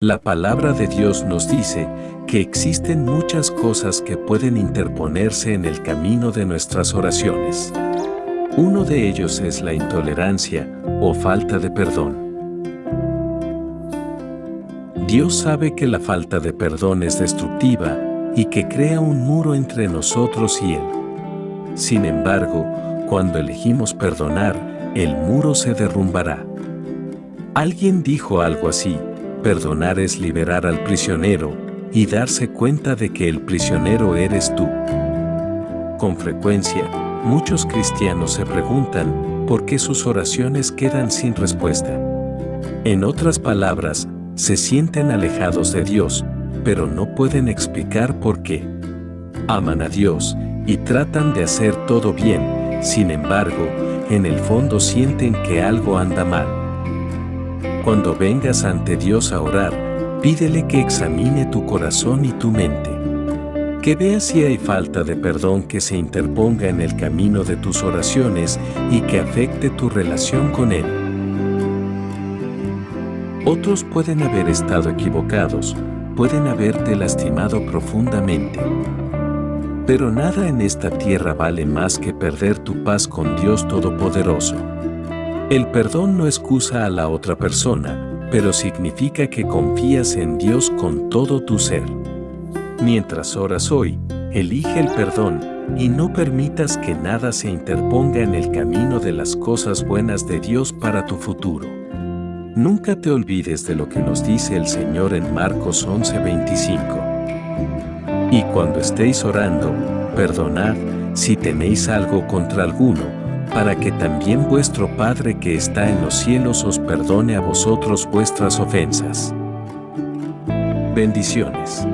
La palabra de Dios nos dice que existen muchas cosas que pueden interponerse en el camino de nuestras oraciones. Uno de ellos es la intolerancia o falta de perdón. Dios sabe que la falta de perdón es destructiva y que crea un muro entre nosotros y Él. Sin embargo, cuando elegimos perdonar, el muro se derrumbará. Alguien dijo algo así, perdonar es liberar al prisionero y darse cuenta de que el prisionero eres tú. Con frecuencia, muchos cristianos se preguntan por qué sus oraciones quedan sin respuesta. En otras palabras, se sienten alejados de Dios, pero no pueden explicar por qué. Aman a Dios y tratan de hacer todo bien, sin embargo, en el fondo sienten que algo anda mal. Cuando vengas ante Dios a orar, pídele que examine tu corazón y tu mente. Que vea si hay falta de perdón que se interponga en el camino de tus oraciones y que afecte tu relación con Él. Otros pueden haber estado equivocados, pueden haberte lastimado profundamente. Pero nada en esta tierra vale más que perder tu paz con Dios Todopoderoso. El perdón no excusa a la otra persona, pero significa que confías en Dios con todo tu ser. Mientras oras hoy, elige el perdón y no permitas que nada se interponga en el camino de las cosas buenas de Dios para tu futuro. Nunca te olvides de lo que nos dice el Señor en Marcos 11:25. Y cuando estéis orando, perdonad si tenéis algo contra alguno, para que también vuestro Padre que está en los cielos os perdone a vosotros vuestras ofensas. Bendiciones.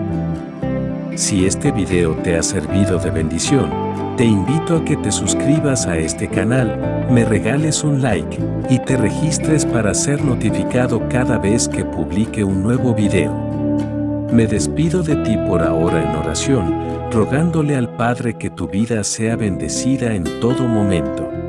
Si este video te ha servido de bendición, te invito a que te suscribas a este canal, me regales un like y te registres para ser notificado cada vez que publique un nuevo video. Me despido de ti por ahora en oración, rogándole al Padre que tu vida sea bendecida en todo momento.